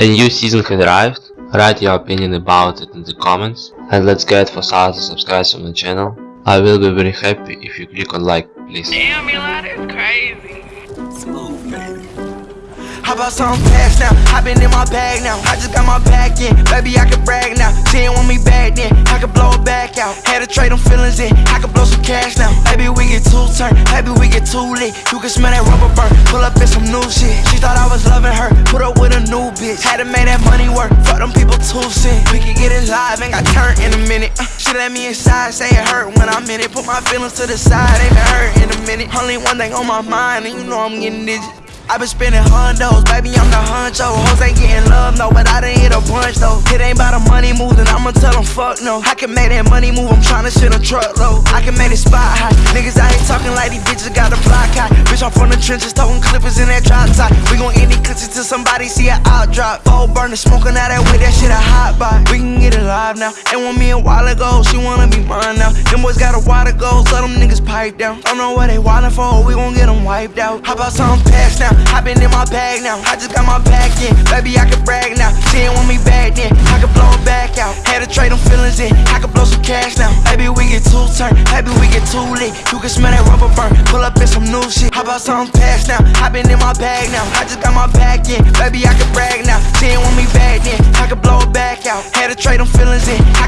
A new season has arrived. Write your opinion about it in the comments and let's get 4000 subscribers on the channel. I will be very happy if you click on like, please. Damn, Milana is crazy. Smooth, baby. How about something fast now? I been in my bag now. I just got my back in. Baby, I can brag now. She ain't want me back then. I could blow it back out. Had to trade them feelings in. I could blow some cash now. Maybe Maybe we get too lit. You can smell that rubber burn. Pull up in some new shit. She thought I was loving her. Put up with a new bitch. Had to make that money work. Fuck them people too soon. We can get it live. Ain't got turned in a minute. Uh, she let me inside. Say it hurt when I'm in it. Put my feelings to the side. Ain't been hurt in a minute. Only one thing on my mind. And you know I'm getting digits. I been spending hundos, baby, I'm the huncho. Hoes ain't getting love, no, but I done hit a bunch, though. It ain't about the money move, then I'ma tell them fuck no. I can make that money move, I'm tryna shit a truck truckload. I can make it spot high. Niggas out here talking like these bitches got a block high. Bitch, I'm from the trenches, throwing clippers in that drop top. We gon' end these clips till somebody see it out drop. Full burner, smoking out that way, that shit a hot buy. We can get it live now. Ain't want me a while ago, she wanna be mine now. Them boys got a water goals, so them niggas pipe down. Don't know what they wildin' for, we gon' get them wiped out. How about something past now? I been in my bag now. I just got my back in. Baby, I can brag now. She ain't want me back then. I can blow it back out. Had to trade them feelings in. I can blow some cash now. Maybe we get too turned. Maybe we get too lit. You can smell that rubber burn. Pull up in some new shit. How about something past now? I been in my bag now. I just got my back in. Baby, I can brag now. She ain't want me back then. I can blow it back out. Had to trade them feelings in. I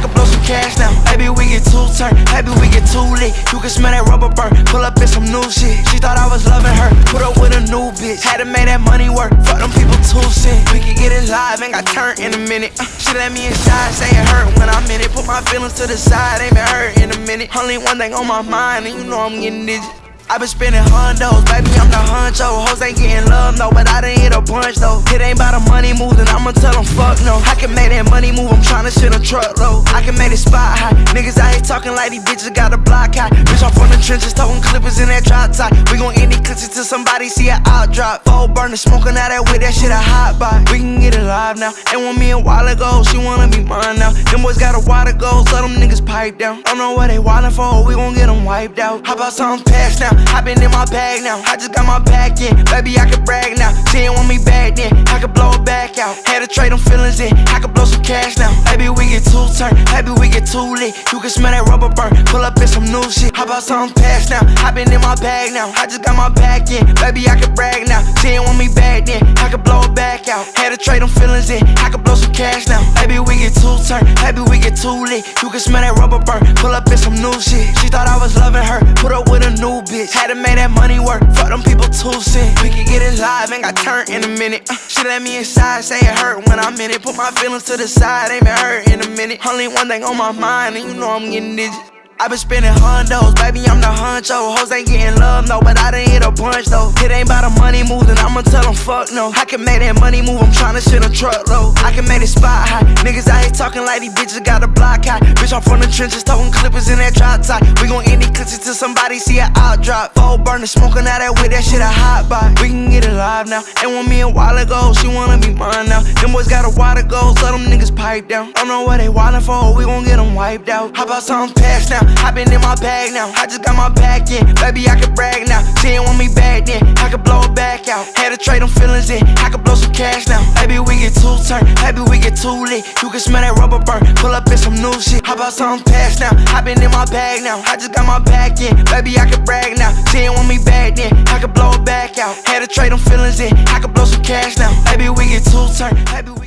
too turned. We get too lit. You can smell that rubber burn. Pull up in some new shit. She thought I was loving her. Put up with a new bitch. Had to make that money work. Fuck them people too sick. We can get it live, ain't got turned in a minute. Uh, she let me inside, say it hurt when I'm in it. Put my feelings to the side, ain't been hurt in a minute. Only one thing on my mind, and you know I'm getting digit. I been spending hundos, baby, I'm the huncho. Hoes ain't getting love, no, but I done hit a bunch, though. It ain't about the money then I'ma tell them fuck no. I can make that money move, I'm tryna shit a truck truckload. I can make it spot high. Niggas out here talking like these bitches got a block high. Bitch, I'm from the trenches, throwing clippers in that drop top. We gon' end these clips till somebody see it out drop. Full burner, smoking out that way, that shit a hot buy. We can get it live now. Ain't want me a while ago, she wanna be mine now. Them boys got a water goals, let them niggas pipe down. Don't know what they wildin' for, we gon' get them wiped out. How about something past now? I been in my bag now. I just got my back in. Baby, I can brag now. She ain't want me back then. I can blow it back out. Had to trade them feelings in. I can blow some cash now. Maybe we get too turned. Maybe we get too lit. You can smell that rubber burn. Pull up in some new shit. How about something past now? I been in my bag now. I just got my back in. Baby, I can brag now. Ain't want me back then. I can blow it back out. Had to trade them feelings in. I can blow some cash now. Maybe we get too turned. Maybe we get too lit. You can smell that rubber burn. Pull up in some new shit. She thought I was loving her. Put a new bitch. Had to make that money work. Fuck them people too sick. We can get it live, ain't got turned in a minute. Uh, she let me inside, say it hurt when I'm in it. Put my feelings to the side, ain't been hurt in a minute. Only one thing on my mind, and you know I'm getting digit. I been spending hundos, baby, I'm the huncho. Hoes ain't getting love, no, but I done hit a bunch, though. It ain't about the money move, then I'ma tell them fuck no. I can make that money move, I'm tryna shit a truckload. I can make it spot high. Niggas out here talking like these bitches got a block high. Bitch, I'm from the trenches, throwing clippers in that drop top. We gon' end these clips till somebody see it out drop. Full burner, smoking out that way, that shit a hot buy. We can get it live now. Ain't want me a while ago, she wanna be mine now. Them boys got a water goals, let them niggas pipe down. Don't know what they wildin' for, we gon' get them wiped out. How about something past now? I been in my bag now. I just got my back in. Baby, I can brag now. She ain't want me back then. I can blow it back out. Had to trade them feelings in. I can blow some cash now. Maybe we get too turned. Maybe we get too lit. You can smell that rubber burn. Pull up in some new shit. How about something past now? I been in my bag now. I just got my back in. Baby, I can brag now. She ain't want me back then. I can blow it back out. Had to trade them feelings in. I can blow some cash now. Maybe we get too turned. Maybe we